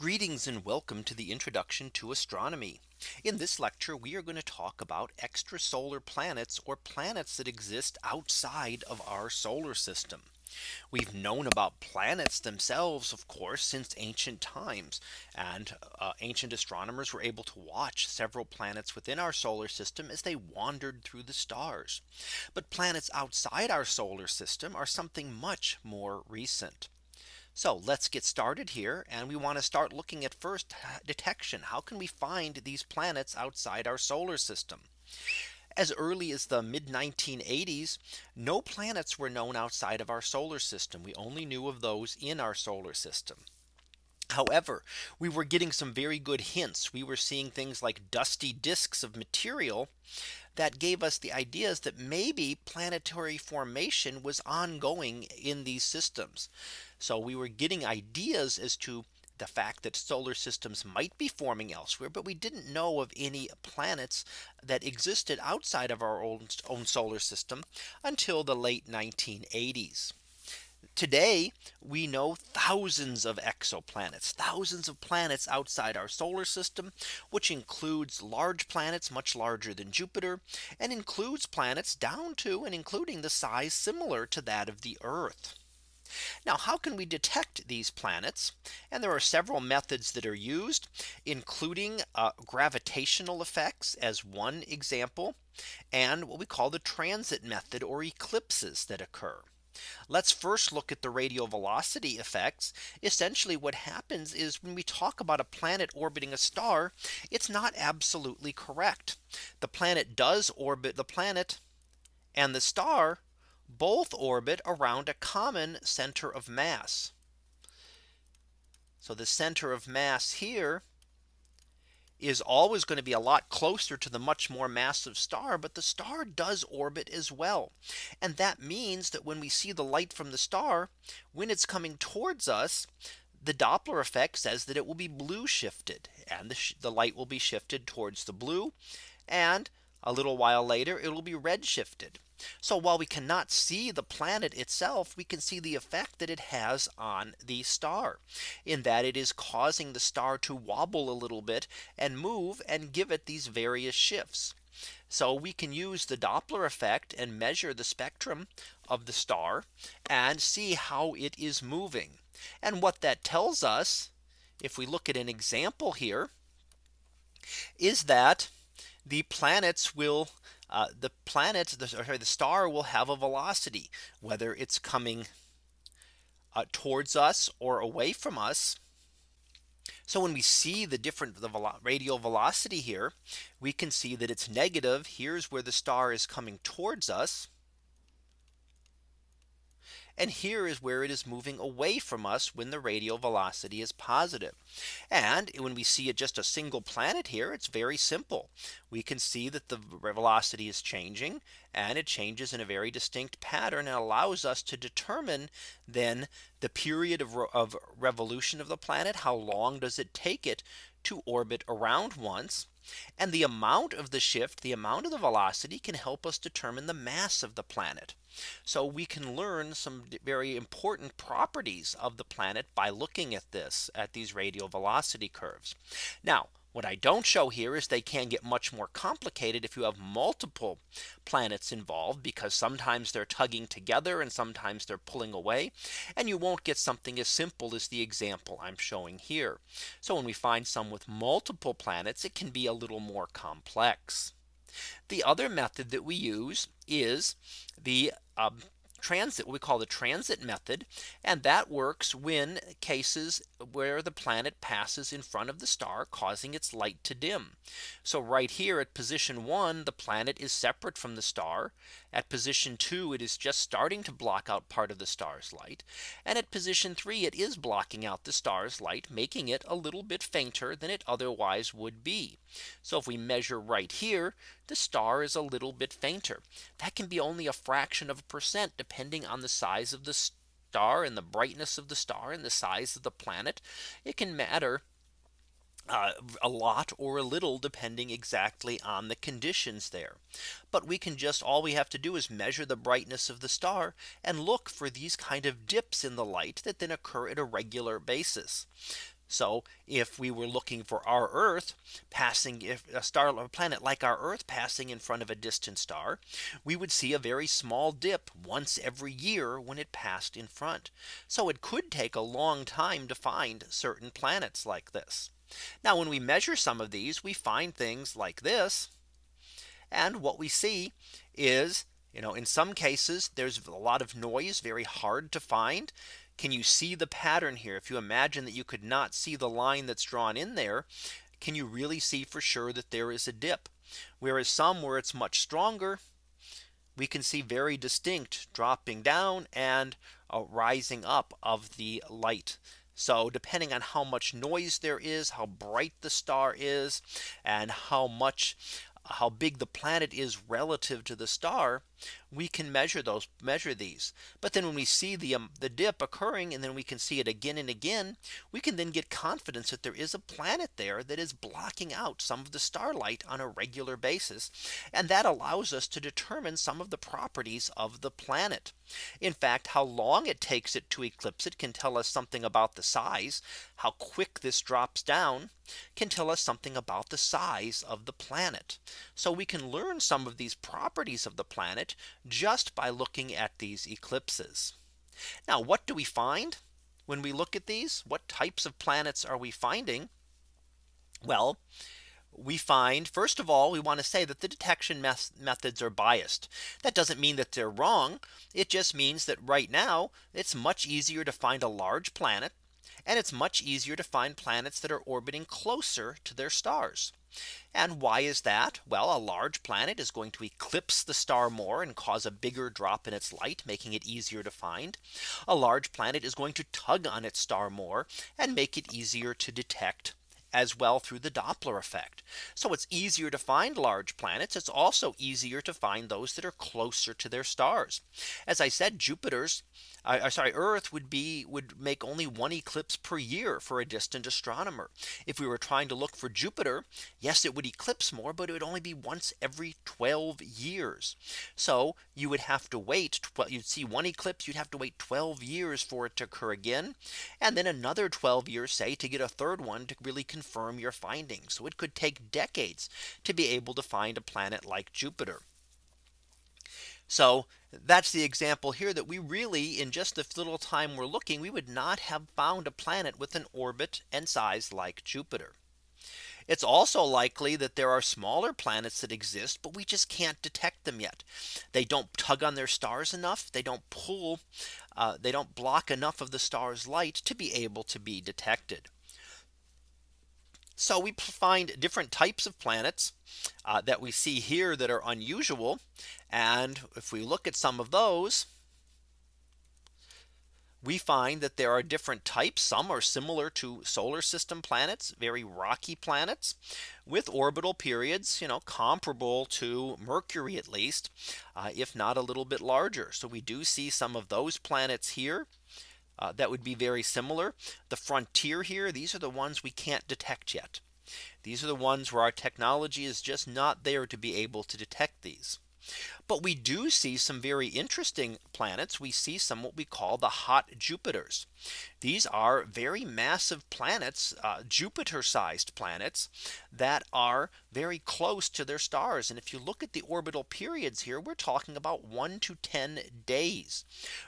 Greetings and welcome to the introduction to astronomy. In this lecture, we are going to talk about extrasolar planets or planets that exist outside of our solar system. We've known about planets themselves, of course, since ancient times. And uh, ancient astronomers were able to watch several planets within our solar system as they wandered through the stars. But planets outside our solar system are something much more recent. So let's get started here. And we want to start looking at first uh, detection. How can we find these planets outside our solar system? As early as the mid 1980s, no planets were known outside of our solar system. We only knew of those in our solar system. However, we were getting some very good hints. We were seeing things like dusty disks of material that gave us the ideas that maybe planetary formation was ongoing in these systems. So we were getting ideas as to the fact that solar systems might be forming elsewhere, but we didn't know of any planets that existed outside of our own, own solar system until the late 1980s. Today, we know thousands of exoplanets, thousands of planets outside our solar system, which includes large planets much larger than Jupiter, and includes planets down to and including the size similar to that of the Earth. Now, how can we detect these planets? And there are several methods that are used, including uh, gravitational effects as one example, and what we call the transit method or eclipses that occur. Let's first look at the radial velocity effects. Essentially what happens is when we talk about a planet orbiting a star, it's not absolutely correct. The planet does orbit the planet and the star both orbit around a common center of mass. So the center of mass here is always going to be a lot closer to the much more massive star. But the star does orbit as well. And that means that when we see the light from the star, when it's coming towards us, the Doppler effect says that it will be blue shifted and the, the light will be shifted towards the blue. And a little while later, it will be red shifted. So while we cannot see the planet itself, we can see the effect that it has on the star in that it is causing the star to wobble a little bit and move and give it these various shifts. So we can use the Doppler effect and measure the spectrum of the star and see how it is moving. And what that tells us, if we look at an example here, is that the planets will uh, the planet, the, sorry, the star will have a velocity, whether it's coming uh, towards us or away from us. So when we see the different the velo radial velocity here, we can see that it's negative. Here's where the star is coming towards us. And here is where it is moving away from us when the radial velocity is positive. And when we see it just a single planet here, it's very simple. We can see that the velocity is changing and it changes in a very distinct pattern and allows us to determine then the period of, of revolution of the planet. How long does it take it to orbit around once? And the amount of the shift, the amount of the velocity can help us determine the mass of the planet. So we can learn some very important properties of the planet by looking at this at these radial velocity curves. Now what I don't show here is they can get much more complicated if you have multiple planets involved because sometimes they're tugging together and sometimes they're pulling away and you won't get something as simple as the example I'm showing here. So when we find some with multiple planets, it can be a little more complex. The other method that we use is the um, transit what we call the transit method and that works when cases where the planet passes in front of the star causing its light to dim. So right here at position one the planet is separate from the star at position two it is just starting to block out part of the star's light and at position three it is blocking out the star's light making it a little bit fainter than it otherwise would be. So if we measure right here the star is a little bit fainter. That can be only a fraction of a percent depending on the size of the star and the brightness of the star and the size of the planet. It can matter uh, a lot or a little depending exactly on the conditions there. But we can just all we have to do is measure the brightness of the star and look for these kind of dips in the light that then occur at a regular basis. So if we were looking for our Earth passing if a star or planet like our Earth passing in front of a distant star, we would see a very small dip once every year when it passed in front. So it could take a long time to find certain planets like this. Now when we measure some of these, we find things like this. And what we see is you know, in some cases, there's a lot of noise, very hard to find. Can you see the pattern here? If you imagine that you could not see the line that's drawn in there, can you really see for sure that there is a dip? Whereas some where it's much stronger, we can see very distinct dropping down and a rising up of the light. So depending on how much noise there is, how bright the star is, and how much how big the planet is relative to the star, we can measure those measure these. But then when we see the um, the dip occurring and then we can see it again and again, we can then get confidence that there is a planet there that is blocking out some of the starlight on a regular basis. And that allows us to determine some of the properties of the planet. In fact, how long it takes it to eclipse it can tell us something about the size. How quick this drops down can tell us something about the size of the planet. So we can learn some of these properties of the planet just by looking at these eclipses. Now what do we find when we look at these? What types of planets are we finding? Well, we find first of all, we want to say that the detection methods are biased. That doesn't mean that they're wrong. It just means that right now it's much easier to find a large planet and it's much easier to find planets that are orbiting closer to their stars. And why is that? Well, a large planet is going to eclipse the star more and cause a bigger drop in its light, making it easier to find. A large planet is going to tug on its star more and make it easier to detect as well through the Doppler effect. So it's easier to find large planets. It's also easier to find those that are closer to their stars. As I said, Jupiter's uh, sorry, Earth would be would make only one eclipse per year for a distant astronomer. If we were trying to look for Jupiter, yes, it would eclipse more, but it would only be once every 12 years. So you would have to wait. You'd see one eclipse, you'd have to wait 12 years for it to occur again. And then another 12 years, say, to get a third one to really confirm your findings. So it could take decades to be able to find a planet like Jupiter. So that's the example here that we really in just the little time we're looking we would not have found a planet with an orbit and size like Jupiter. It's also likely that there are smaller planets that exist, but we just can't detect them yet. They don't tug on their stars enough. They don't pull. Uh, they don't block enough of the star's light to be able to be detected. So we find different types of planets uh, that we see here that are unusual. And if we look at some of those, we find that there are different types. Some are similar to solar system planets, very rocky planets with orbital periods, you know, comparable to Mercury, at least, uh, if not a little bit larger. So we do see some of those planets here uh, that would be very similar. The frontier here, these are the ones we can't detect yet. These are the ones where our technology is just not there to be able to detect these. But we do see some very interesting planets. We see some what we call the hot Jupiters. These are very massive planets, uh, Jupiter sized planets that are very close to their stars. And if you look at the orbital periods here, we're talking about 1 to 10 days.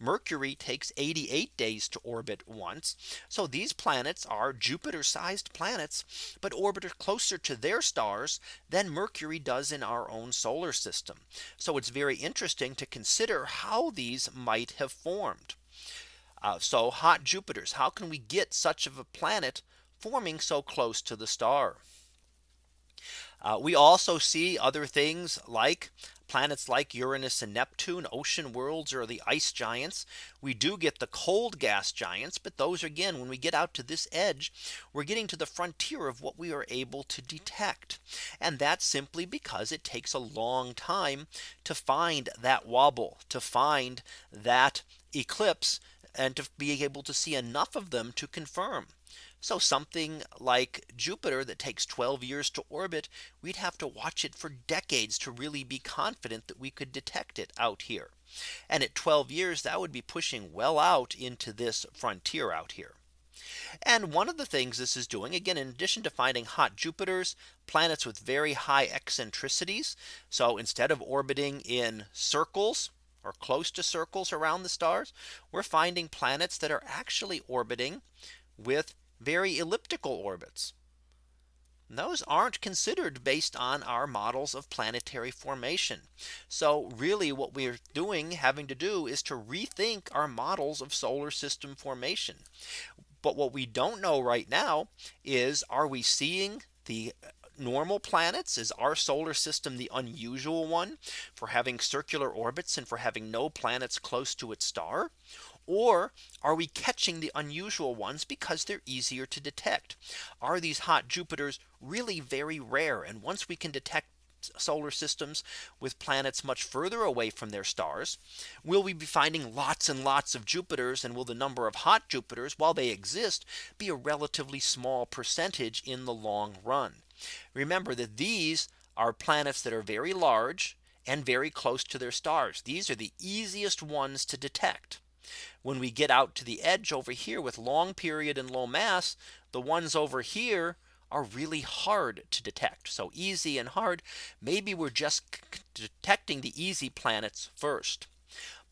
Mercury takes 88 days to orbit once. So these planets are Jupiter sized planets, but orbit closer to their stars than Mercury does in our own solar system. So it's very interesting to consider how these might have formed. Uh, so hot Jupiters, how can we get such of a planet forming so close to the star? Uh, we also see other things like planets like Uranus and Neptune, ocean worlds or the ice giants. We do get the cold gas giants, but those again, when we get out to this edge, we're getting to the frontier of what we are able to detect. And that's simply because it takes a long time to find that wobble, to find that eclipse and to be able to see enough of them to confirm. So something like Jupiter that takes 12 years to orbit, we'd have to watch it for decades to really be confident that we could detect it out here. And at 12 years, that would be pushing well out into this frontier out here. And one of the things this is doing again, in addition to finding hot Jupiters, planets with very high eccentricities. So instead of orbiting in circles or close to circles around the stars, we're finding planets that are actually orbiting with very elliptical orbits. Those aren't considered based on our models of planetary formation. So really what we're doing having to do is to rethink our models of solar system formation. But what we don't know right now is are we seeing the normal planets? Is our solar system the unusual one for having circular orbits and for having no planets close to its star? Or are we catching the unusual ones because they're easier to detect? Are these hot Jupiters really very rare? And once we can detect solar systems with planets much further away from their stars? Will we be finding lots and lots of Jupiters and will the number of hot Jupiters while they exist be a relatively small percentage in the long run? Remember that these are planets that are very large and very close to their stars. These are the easiest ones to detect. When we get out to the edge over here with long period and low mass, the ones over here are really hard to detect. So easy and hard. Maybe we're just detecting the easy planets first.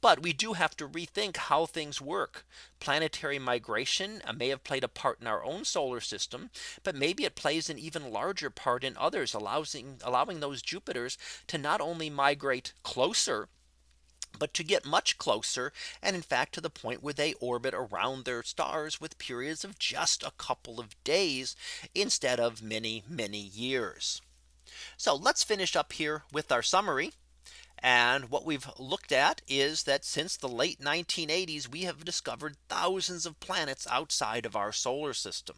But we do have to rethink how things work. Planetary migration uh, may have played a part in our own solar system, but maybe it plays an even larger part in others, allowing allowing those Jupiters to not only migrate closer but to get much closer and in fact to the point where they orbit around their stars with periods of just a couple of days instead of many many years. So let's finish up here with our summary. And what we've looked at is that since the late 1980s, we have discovered thousands of planets outside of our solar system.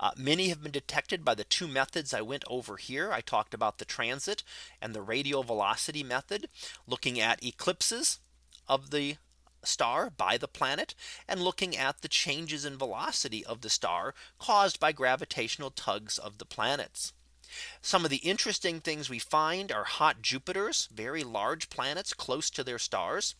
Uh, many have been detected by the two methods I went over here. I talked about the transit and the radial velocity method looking at eclipses of the star by the planet and looking at the changes in velocity of the star caused by gravitational tugs of the planets. Some of the interesting things we find are hot Jupiters, very large planets close to their stars,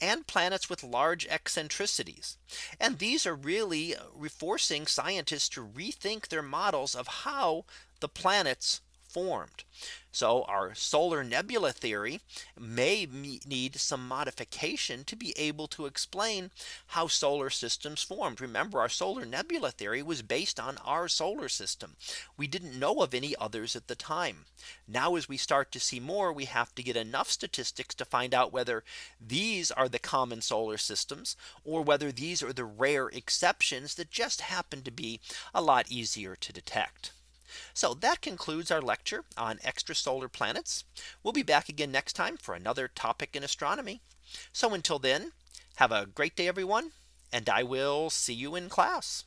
and planets with large eccentricities. And these are really forcing scientists to rethink their models of how the planets formed. So our solar nebula theory may need some modification to be able to explain how solar systems formed. Remember our solar nebula theory was based on our solar system. We didn't know of any others at the time. Now as we start to see more we have to get enough statistics to find out whether these are the common solar systems or whether these are the rare exceptions that just happen to be a lot easier to detect. So that concludes our lecture on extrasolar planets. We'll be back again next time for another topic in astronomy. So until then, have a great day, everyone, and I will see you in class.